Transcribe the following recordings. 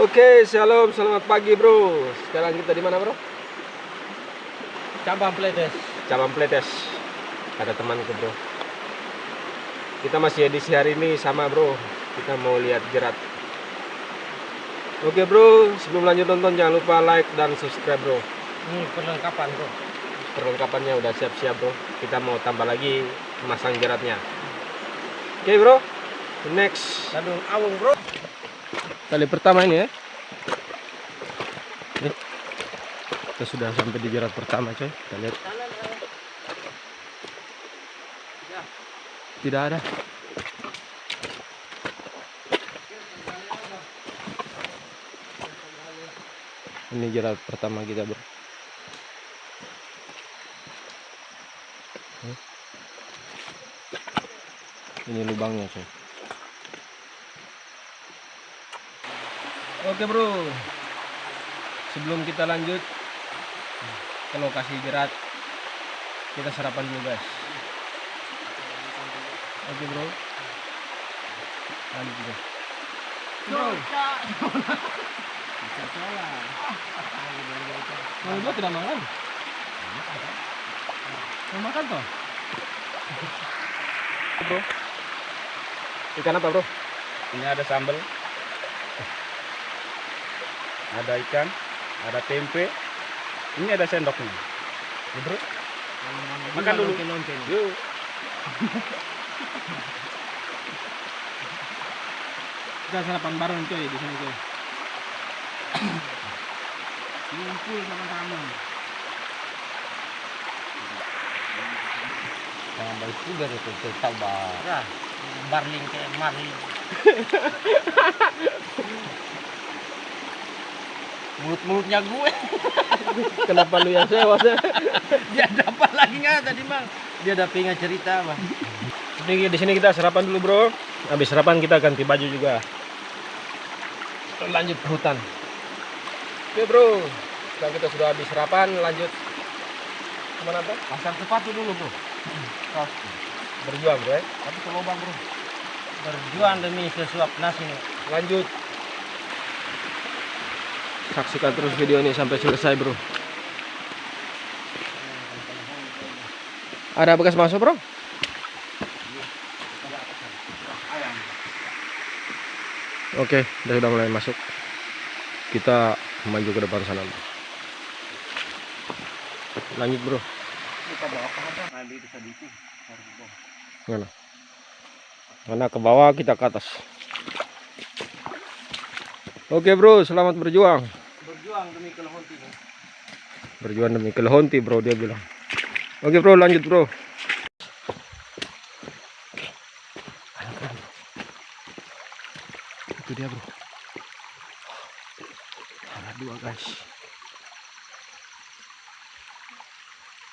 Oke, shalom, selamat pagi bro. Sekarang kita di mana bro? Cabang Pletes. Cabang Pletes. Ada temanku bro. Kita masih edisi hari ini sama bro. Kita mau lihat jerat. Oke bro, sebelum lanjut nonton jangan lupa like dan subscribe bro. Ini perlengkapan bro. Perlengkapannya udah siap-siap bro. Kita mau tambah lagi masang jeratnya. Oke bro, next. Sadung awung bro. Kali pertama ini ya. Nih. Kita sudah sampai di jerat pertama coy. Kita lihat. Tidak ada. Ini jerat pertama kita bro. Ini lubangnya coy. Oke bro, sebelum kita lanjut ke lokasi jerat, kita sarapan dulu guys. Oke bro, lanjut bro. Bro, mau bro tidak makan? Mau makan toh? Bro, ikan apa bro? Ini ada sambal. Ada ikan, ada tempe. Ini ada sendoknya. Ya, bro. Makan dulu. Yuk. Kita sarapan bareng coy di sini coy. Ngumpul sama-sama. Tambah sugar itu saya sabar. Ya, barling kayak marling. Mulut-mulutnya gue. Kenapa lu yang sewa sih? Dia dapat lagi nggak tadi bang? Dia ada pengen cerita bang. Jadi di sini kita sarapan dulu bro. Habis sarapan kita ganti baju juga. Lanjut ke hutan. Oke bro. Setelah kita sudah habis sarapan, lanjut ke mana bro? Pasang sepatu dulu bro. Berjuang bro ya. Tapi ke lubang bro. Berjuang demi sesuap nasi nih. Lanjut. Saksikan terus video ini sampai selesai bro. Ada bekas masuk bro? Oke, udah sudah mulai masuk. Kita maju ke depan sana. Lanjut bro. Mana? Mana ke bawah kita ke atas. Oke bro, selamat berjuang. Berjuang demi kelehonti nih. Berjuang demi kelehonti bro dia bilang. Oke bro, lanjut bro. Itu dia bro. Ada dua guys.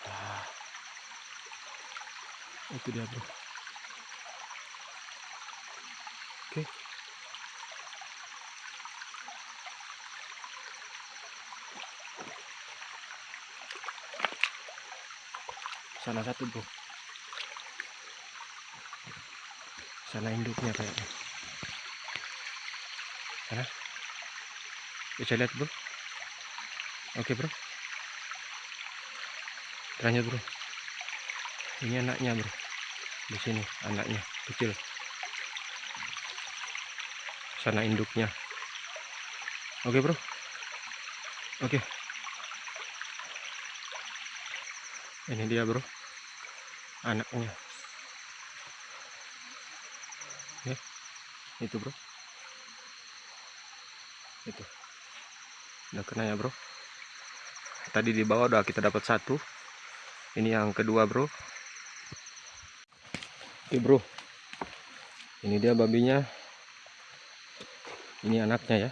Ah. Itu dia bro. Oke. Sana satu bro. Sana induknya kayaknya. Sana. Bisa lihat bro. Oke bro. Lanjut bro. Ini anaknya bro. Di sini anaknya kecil. Sana induknya. Oke bro. Oke. Ini dia bro. Anaknya. Ya. Itu bro. Itu. Udah kena ya bro. Tadi di bawah udah kita dapat satu. Ini yang kedua bro. Oke bro. Ini dia babinya. Ini anaknya ya.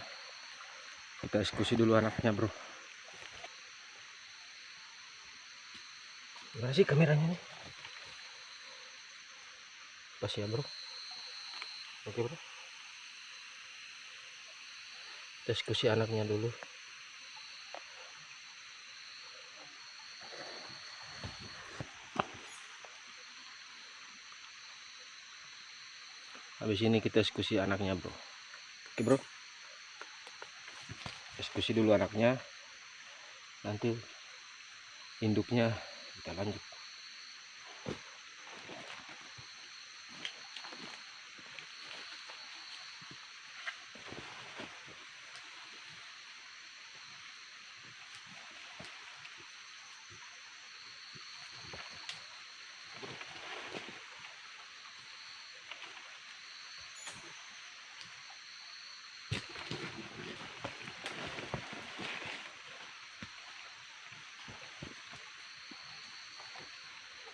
Kita eksekusi dulu anaknya bro. Gimana sih kameranya nih? Pas ya bro. Oke bro. Kita eksekusi anaknya dulu. Habis ini kita eksekusi anaknya bro. Oke bro. eksekusi dulu anaknya nanti induknya kita lanjut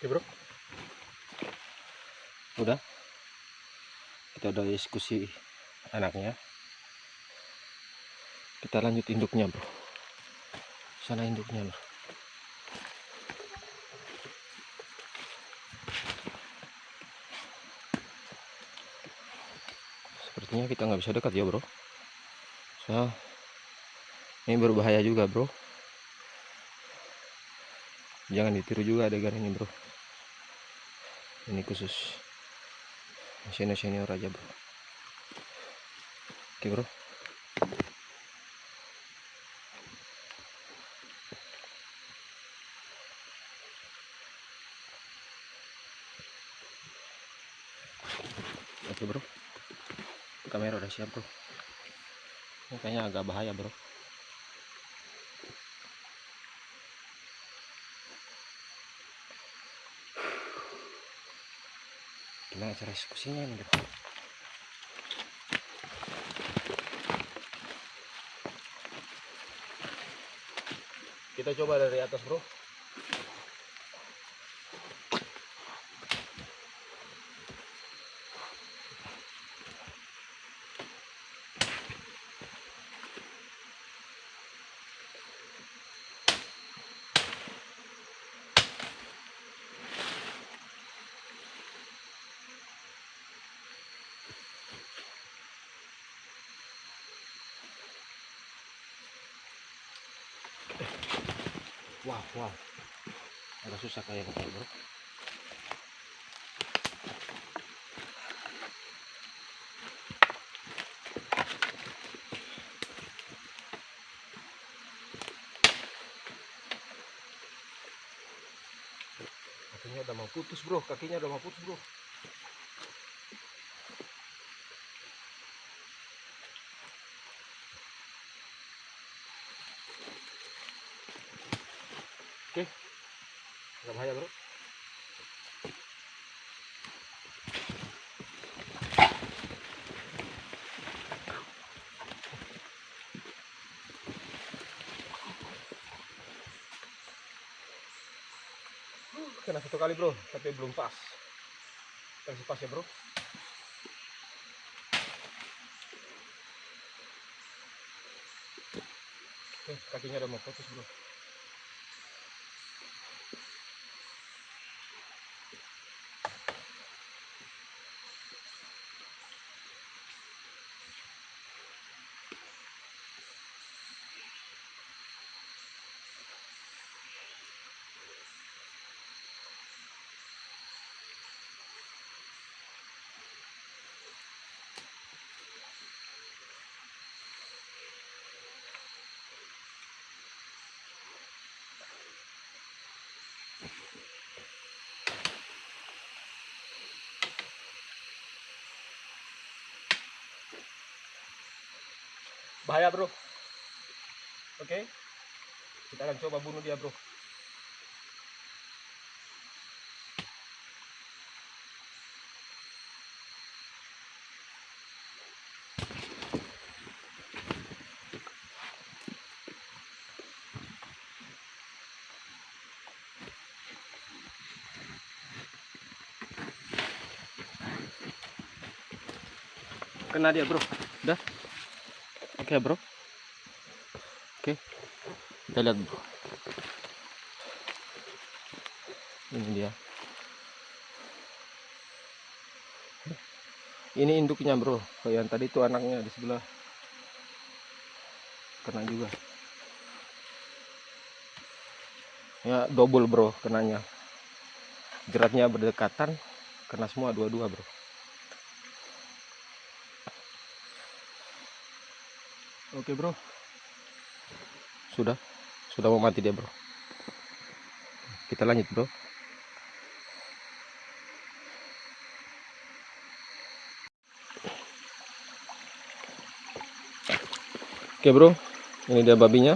Oke bro. Udah. Kita udah diskusi anaknya Kita lanjut induknya bro. Sana induknya bro Sepertinya kita nggak bisa dekat ya bro. So, ini berbahaya juga bro. Jangan ditiru juga adegan ini bro ini khusus. Senior senior aja bro. Oke bro. Oke bro. Kamera udah siap bro. Ini kayaknya agak bahaya bro gimana cara eksekusinya ini bro kita coba dari atas bro wow wow agak susah kayak gitu bro kakinya udah mau putus bro. Kakinya udah mau putus bro oke bahaya bro. Kena satu kali bro tapi belum pas. Kasih pas ya bro. Oke kakinya udah mau putus bro bahaya bro. Oke? Kita akan coba bunuh dia bro. Kena dia bro. Udah oke bro. Oke. Kita lihat bro. Ini dia. Ini induknya bro. Yang tadi itu anaknya di sebelah. Kena juga. Ya double bro kenanya. Jeratnya berdekatan kena semua dua-dua bro Oke bro, sudah. Sudah mau mati dia bro. Kita lanjut bro. Oke bro. Ini dia babinya.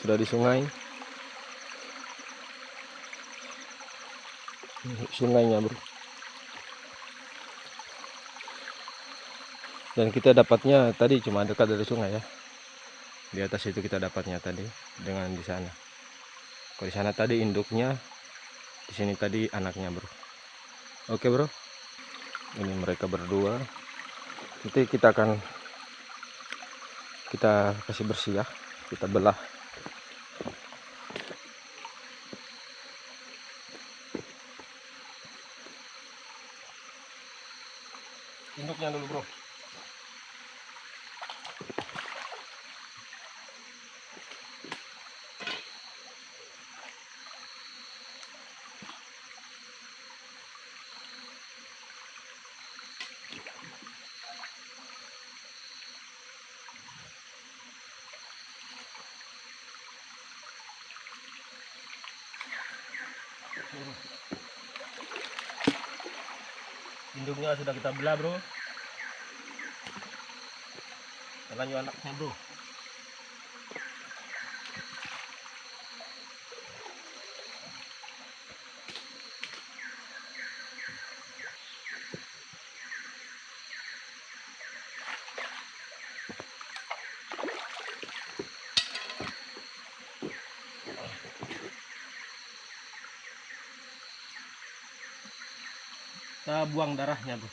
Sudah di sungai. Sungainya bro dan kita dapatnya tadi cuma dekat dari sungai ya. Di atas itu kita dapatnya tadi dengan di sana. Kalau di sana tadi induknya di sini tadi anaknya bro. Oke bro. Ini mereka berdua. Nanti kita akan kita kasih bersih ya. Kita belah induknya dulu bro induknya sudah kita belah bro. Lanjut anaknya bro kita buang darahnya bro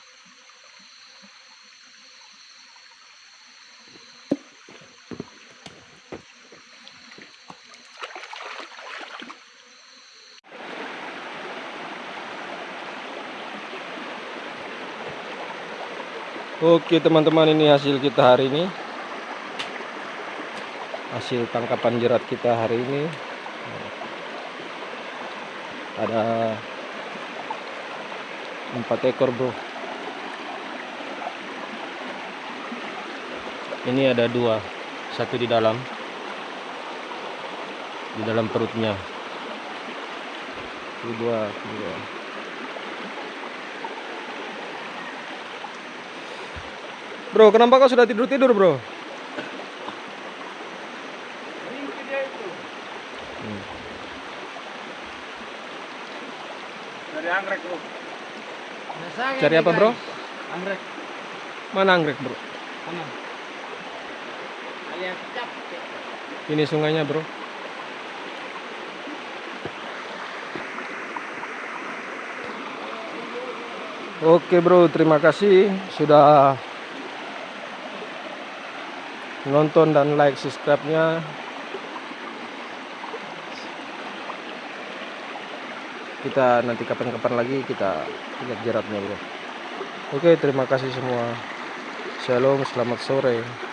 Oke teman-teman ini hasil kita hari ini. Hasil tangkapan jerat kita hari ini. Ada empat ekor bro Ini ada dua Satu di dalam Di dalam perutnya Ini dua, dua. Bro, kenapa kau sudah tidur-tidur, bro? Itu. Hmm. Dari anggrek bro. Cari apa, bro? Anggrek. Mana anggrek, bro? Cap. Ini sungainya, bro. Oke, bro. Terima kasih sudah nonton dan like subscribe-nya. Kita nanti kapan-kapan lagi kita lihat jeratnya, bro. Oke, terima kasih semua. Shalom, selamat sore.